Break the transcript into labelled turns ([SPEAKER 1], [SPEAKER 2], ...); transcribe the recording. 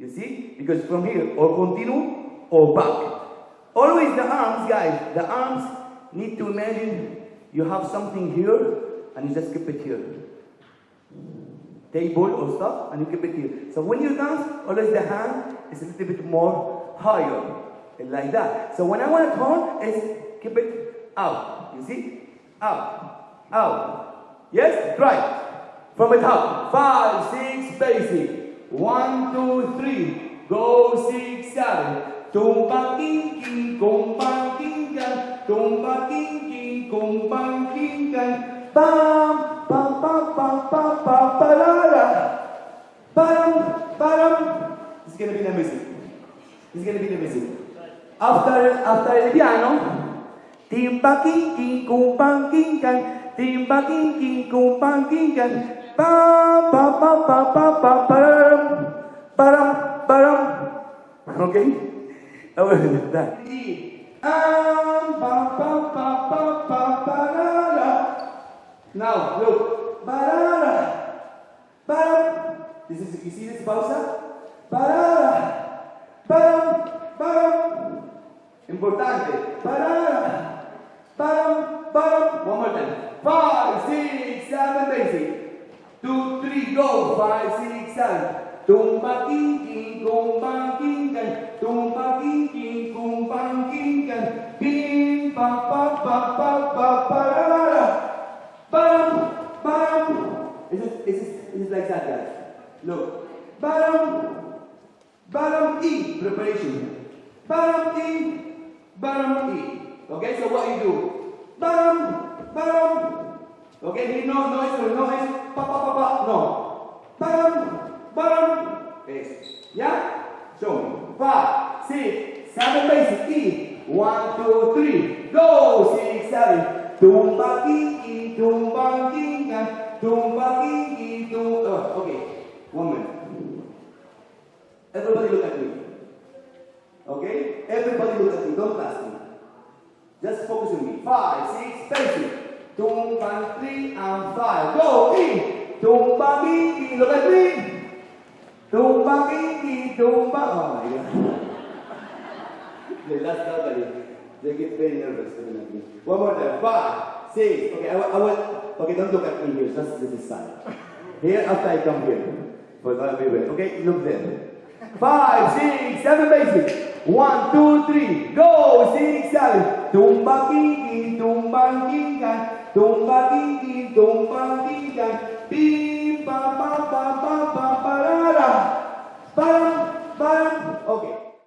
[SPEAKER 1] You see? Because from here, or continue or back. Always the arms, guys, the arms need to imagine you have something here and you just keep it here. Table or stuff and you keep it here. So when you dance, always the hand is a little bit more higher. Like that. So when I want to turn, is keep it out. You see? Out. Out. Yes? Right. From the top. Five, six, basic. sale. Tumba quinquin, compa quincan, tumba quinquin, compa quincan. Pam, pam, pam, pam, pam, pam, parara. Param, param. It's gonna be the music. It's gonna be the music. After, after the piano, timba quinquin, compa quincan, timba quinquin, compa quincan. Pam, pam, pam, pam, pam, pam, param, param, param. ¿Ok? Vamos a intentar. Now, look. Barara. Baram. This is, you see this pausa? Barara. Baram. Baram. Importante. Barara. Baram. Baram. One more time. Five, six, seven, basic. Two, three, go. Five, six, seven. Tumba, king, king, tumba. sadar. Look, barang barang E preparation. Barang E, barang E. Okay, so what you do? Barang, barang. Okay, here no noise, no noise. Pa pa pa pa. No. Barang, barang. Yes. Yeah. So five, six, seven basic E. One, two, three. Go. Six, seven. Tumbang gigi, tumbang gingan. Tumba kiki, tumba. Oh, okay. One minute. Everybody look at me. Okay? Everybody look at me. Don't ask me. Just focus on me. Five, six, basic. Tumba three and five. Go. E. Tumba kiki. Look at me. Tumba tumba. Oh my god. they get very nervous looking at me. One more time. Five, six. Okay, I, I will. Okay, don't look at me here. Just this side. Here I come here. But I'll be wait. Okay, look there. Five, six, seven, basic. One, two, three. Go. Six, seven. Tumba kinky, tumba kinky, tumba kinky, tumba kinky.